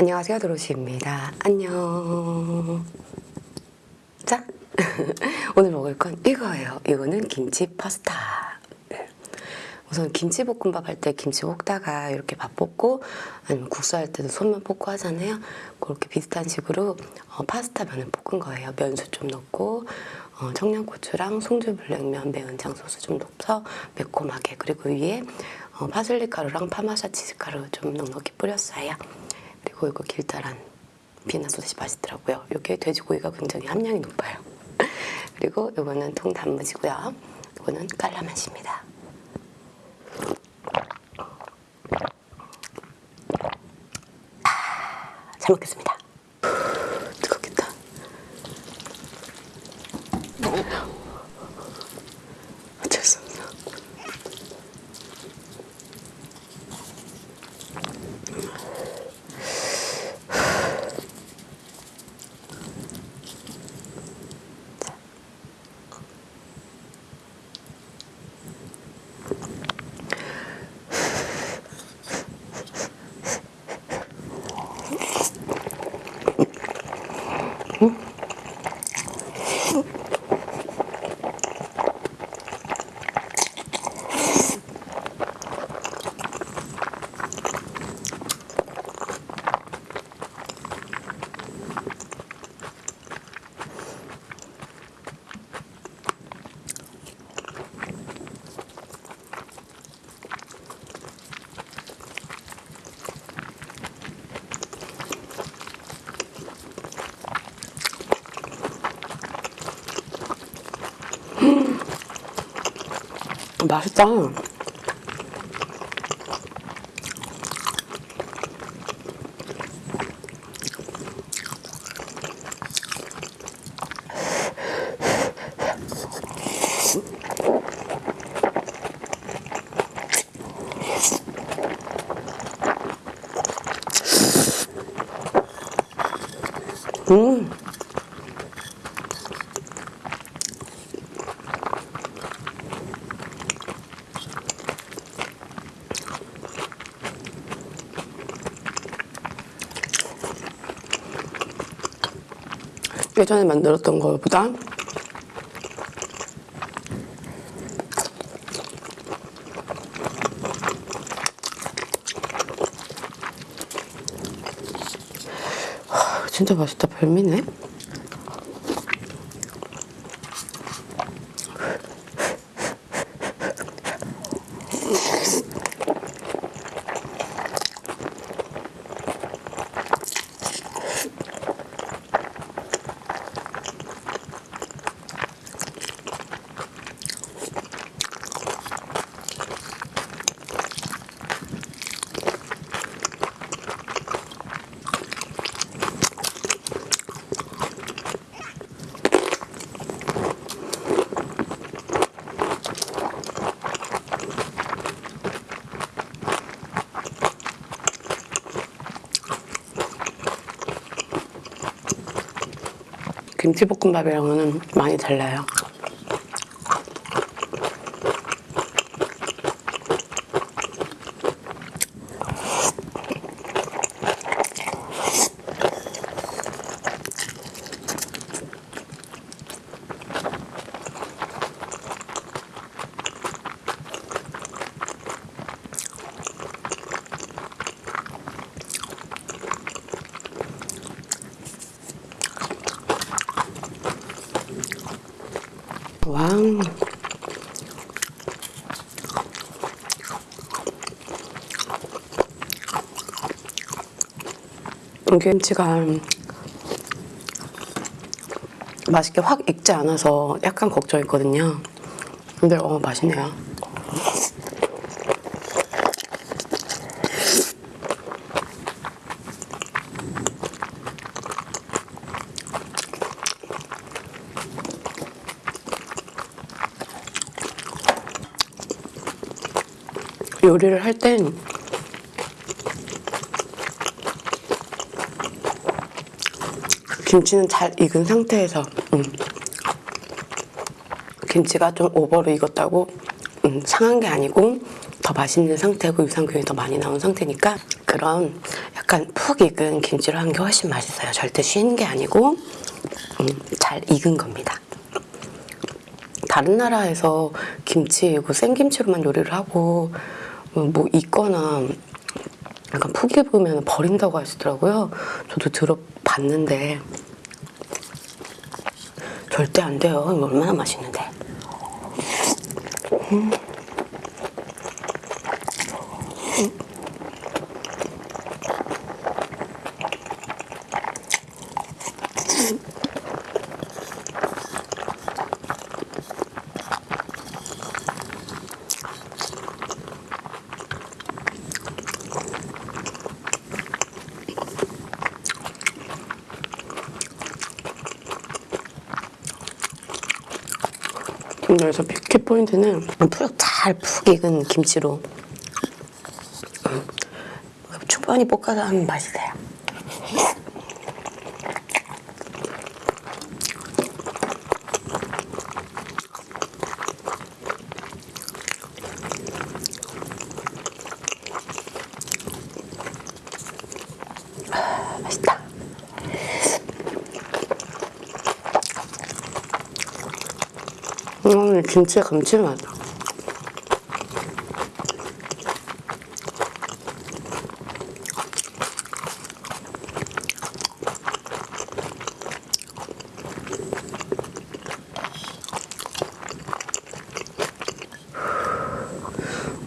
안녕하세요 도로시입니다. 안녕. 자 오늘 먹을 건 이거예요. 이거는 김치 파스타. 네. 우선 김치볶음밥 할 때 김치 볶다가 이렇게 밥 볶고 아니면 국수 할 때도 손만 볶고 하잖아요. 그렇게 비슷한 식으로 어, 파스타 면을 볶은 거예요. 면수 좀 넣고 어, 청양고추랑 송주 블랙면 매운 장소스 좀 넣어서 매콤하게. 그리고 위에 어, 파슬리 가루랑 파마사 치즈 가루 좀 넉넉히 뿌렸어요 그리고 이거 길다란 비나 소시 맛있더라고요. 이게 돼지고기가 굉장히 함량이 높아요. 그리고 이거는 통단무지고요. 이거는 깔라맛입니다. 아, 잘 먹겠습니다. 맛있다. 음. 예전에 만들었던 것보다. 하, 진짜 맛있다. 별미네 김치볶음밥이랑은 많이 달라요 왕 이 김치가 맛있게 확 익지 않아서 약간 걱정했거든요. 근데 어 맛있네요. 요리를 할땐 김치는 잘 익은 상태에서 음. 김치가 좀 오버로 익었다고 음, 상한 게 아니고 더 맛있는 상태고 유산균이 더 많이 나온 상태니까 그런 약간 푹 익은 김치로 한게 훨씬 맛있어요. 절대 쉬는 게 아니고 음, 잘 익은 겁니다. 다른 나라에서 김치, 이거 생김치로만 요리를 하고 음, 뭐 익거나 약간 푹 익으면 버린다고 하시더라고요. 저도 들어봤는데 절대 안 돼요. 얼마나 맛있는데. 근 데 여기서 뷰티 포인트는 푹 잘 푹 익은 김치로 음, 충분히 볶아서 하면 맛이 돼요. 음, 김치의 감칠맛.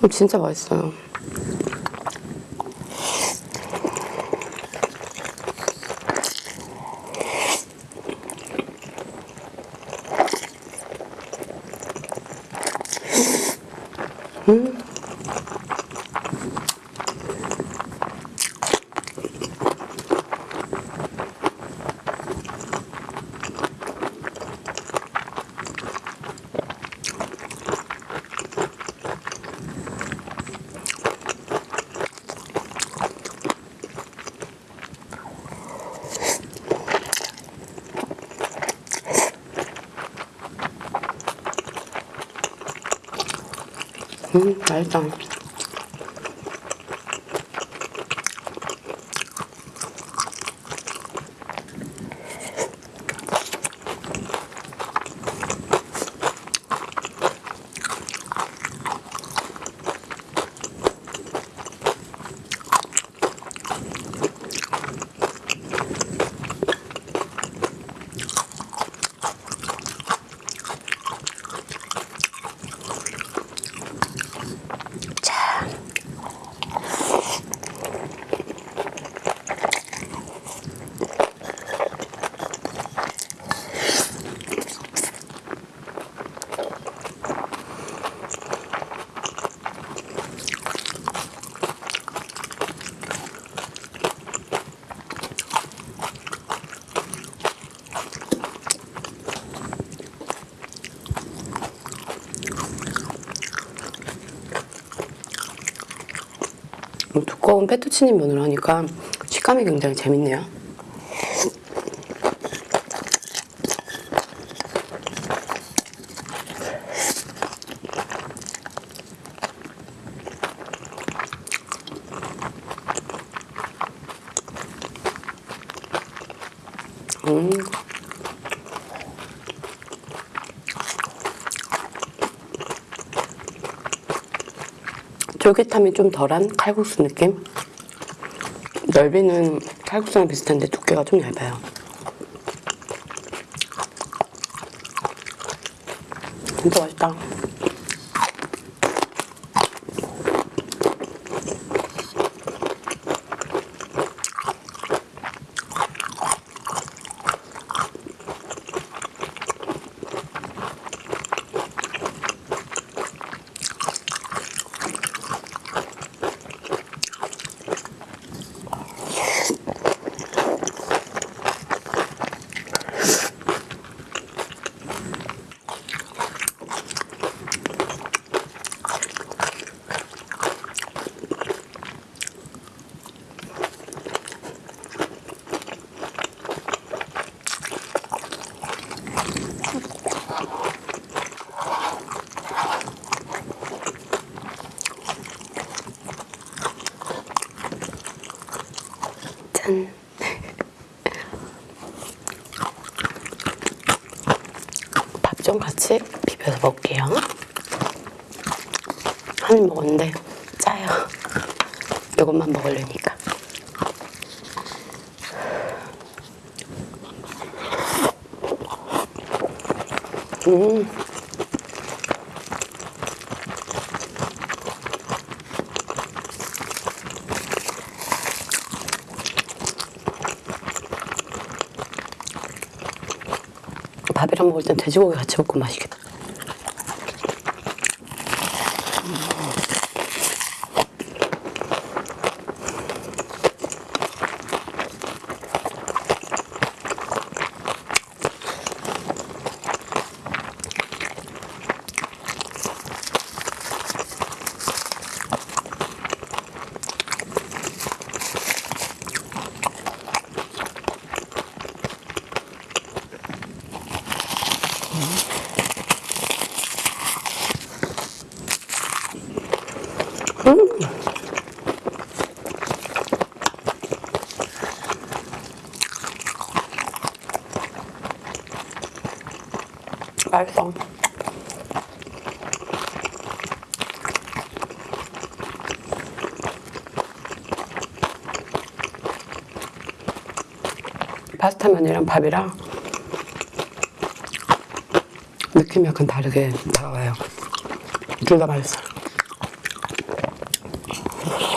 음, 진짜 맛있어요. 음, 맛있다. 두꺼운 페투치니 면을 하니까 식감이 굉장히 재밌네요. 음. 쫄깃함이 좀 덜한 칼국수 느낌? 넓이는 칼국수랑 비슷한데 두께가 좀 얇아요. 진짜 맛있다. 같이 비벼서 먹을게요. 한 입 먹었는데 짜요. 이것만 먹으려니까. 음. 먹을 땐 돼지고기 같이 먹고 맛있겠다. 맛있어. 파스타 면이랑 밥이랑 느낌이 약간 다르게 다가와요. 둘 다 맛있어. 자,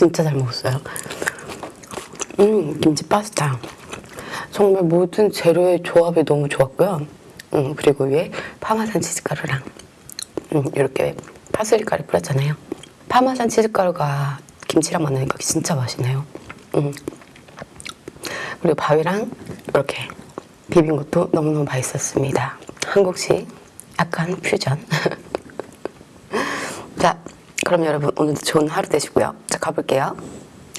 진짜 잘 먹었어요. 음, 김치 파스타. 정말 모든 재료의 조합이 너무 좋았고요. 음, 그리고 위에 파마산 치즈가루랑 음, 이렇게 파슬리 가루 뿌렸잖아요. 파마산 치즈가루가 김치랑 만나니까 진짜 맛있네요. 음. 그리고 밥이랑 이렇게 비빈 것도 너무너무 맛있었습니다. 한국식 약간 퓨전. 자, 그럼 여러분 오늘도 좋은 하루 되시고요. 자, 가볼게요.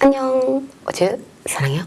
안녕. 어제 사랑해요.